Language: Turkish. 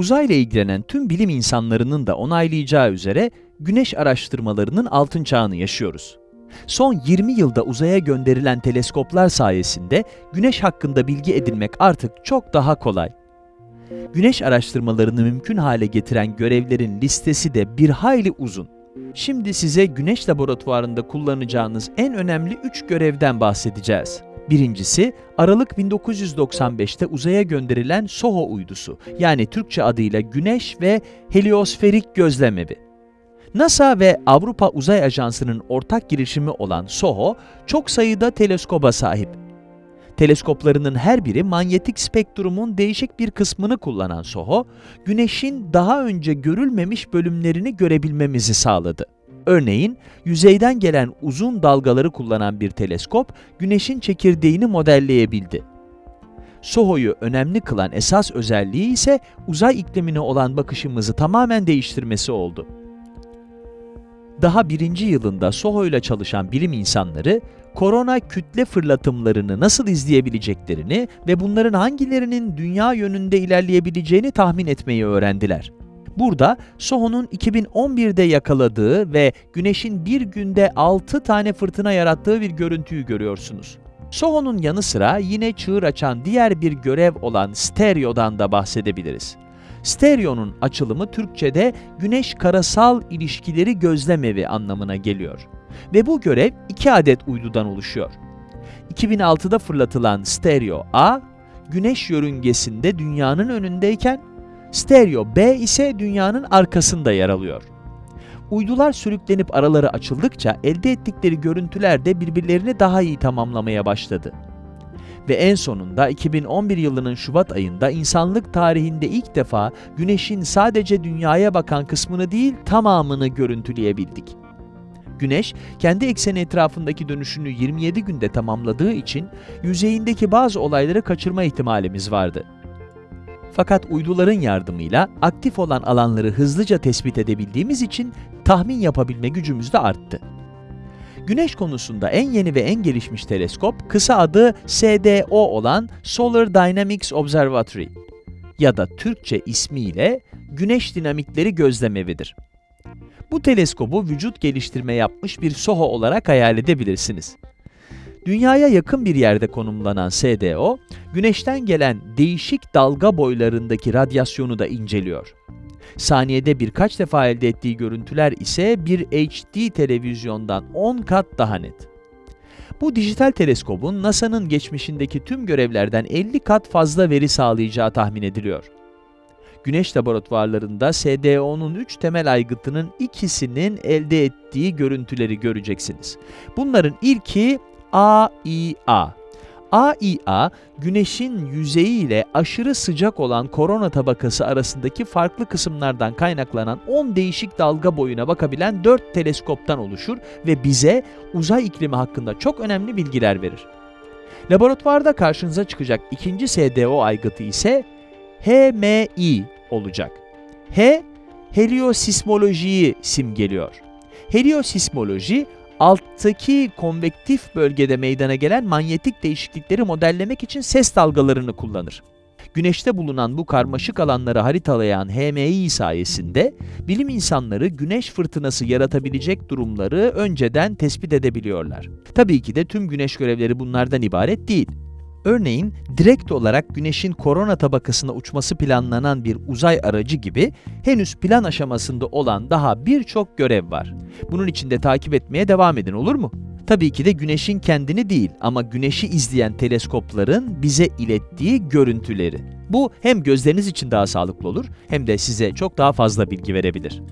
Uzayla ilgilenen tüm bilim insanlarının da onaylayacağı üzere güneş araştırmalarının altın çağını yaşıyoruz. Son 20 yılda uzaya gönderilen teleskoplar sayesinde güneş hakkında bilgi edinmek artık çok daha kolay. Güneş araştırmalarını mümkün hale getiren görevlerin listesi de bir hayli uzun. Şimdi size Güneş Laboratuvarı'nda kullanacağınız en önemli 3 görevden bahsedeceğiz. Birincisi, Aralık 1995'te uzaya gönderilen SOHO uydusu, yani Türkçe adıyla Güneş ve Heliosferik Gözlemevi. NASA ve Avrupa Uzay Ajansı'nın ortak girişimi olan SOHO, çok sayıda teleskoba sahip. Teleskoplarının her biri manyetik spektrumun değişik bir kısmını kullanan SOHO, Güneş'in daha önce görülmemiş bölümlerini görebilmemizi sağladı. Örneğin, yüzeyden gelen uzun dalgaları kullanan bir teleskop, Güneş'in çekirdeğini modelleyebildi. SOHO'yu önemli kılan esas özelliği ise uzay iklimine olan bakışımızı tamamen değiştirmesi oldu. Daha birinci yılında SOHO ile çalışan bilim insanları, korona kütle fırlatımlarını nasıl izleyebileceklerini ve bunların hangilerinin dünya yönünde ilerleyebileceğini tahmin etmeyi öğrendiler. Burada SOHO'nun 2011'de yakaladığı ve Güneş'in bir günde 6 tane fırtına yarattığı bir görüntüyü görüyorsunuz. SOHO'nun yanı sıra yine çığır açan diğer bir görev olan stereodan da bahsedebiliriz. Stereo'nun açılımı Türkçe'de güneş karasal ilişkileri gözlemevi anlamına geliyor. Ve bu görev iki adet uydudan oluşuyor. 2006'da fırlatılan Stereo A, güneş yörüngesinde dünyanın önündeyken, Stereo B ise dünyanın arkasında yer alıyor. Uydular sürüklenip araları açıldıkça elde ettikleri görüntüler de birbirlerini daha iyi tamamlamaya başladı. Ve en sonunda 2011 yılının Şubat ayında insanlık tarihinde ilk defa Güneş'in sadece dünyaya bakan kısmını değil tamamını görüntüleyebildik. Güneş, kendi ekseni etrafındaki dönüşünü 27 günde tamamladığı için yüzeyindeki bazı olayları kaçırma ihtimalimiz vardı. Fakat uyduların yardımıyla aktif olan alanları hızlıca tespit edebildiğimiz için tahmin yapabilme gücümüz de arttı. Güneş konusunda en yeni ve en gelişmiş teleskop, kısa adı SDO olan Solar Dynamics Observatory ya da Türkçe ismiyle Güneş Dinamikleri Gözlemevidir. Bu teleskobu vücut geliştirme yapmış bir SOHO olarak hayal edebilirsiniz. Dünyaya yakın bir yerde konumlanan SDO, Güneş'ten gelen değişik dalga boylarındaki radyasyonu da inceliyor. Saniyede birkaç defa elde ettiği görüntüler ise bir HD televizyondan 10 kat daha net. Bu dijital teleskobun NASA'nın geçmişindeki tüm görevlerden 50 kat fazla veri sağlayacağı tahmin ediliyor. Güneş laboratuvarlarında SDO'nun 3 temel aygıtının ikisinin elde ettiği görüntüleri göreceksiniz. Bunların ilki AIA. AIA, Güneş'in yüzeyi ile aşırı sıcak olan korona tabakası arasındaki farklı kısımlardan kaynaklanan 10 değişik dalga boyuna bakabilen 4 teleskoptan oluşur ve bize uzay iklimi hakkında çok önemli bilgiler verir. Laboratuvarda karşınıza çıkacak ikinci SDO aygıtı ise HMI olacak. H, heliosismolojiyi simgeliyor. Heliosismoloji, alttaki konvektif bölgede meydana gelen manyetik değişiklikleri modellemek için ses dalgalarını kullanır. Güneşte bulunan bu karmaşık alanları haritalayan HMI sayesinde bilim insanları güneş fırtınası yaratabilecek durumları önceden tespit edebiliyorlar. Tabii ki de tüm güneş görevleri bunlardan ibaret değil. Örneğin direkt olarak Güneş'in korona tabakasına uçması planlanan bir uzay aracı gibi henüz plan aşamasında olan daha birçok görev var. Bunun için de takip etmeye devam edin olur mu? Tabii ki de Güneş'in kendini değil ama Güneş'i izleyen teleskopların bize ilettiği görüntüleri. Bu hem gözleriniz için daha sağlıklı olur hem de size çok daha fazla bilgi verebilir.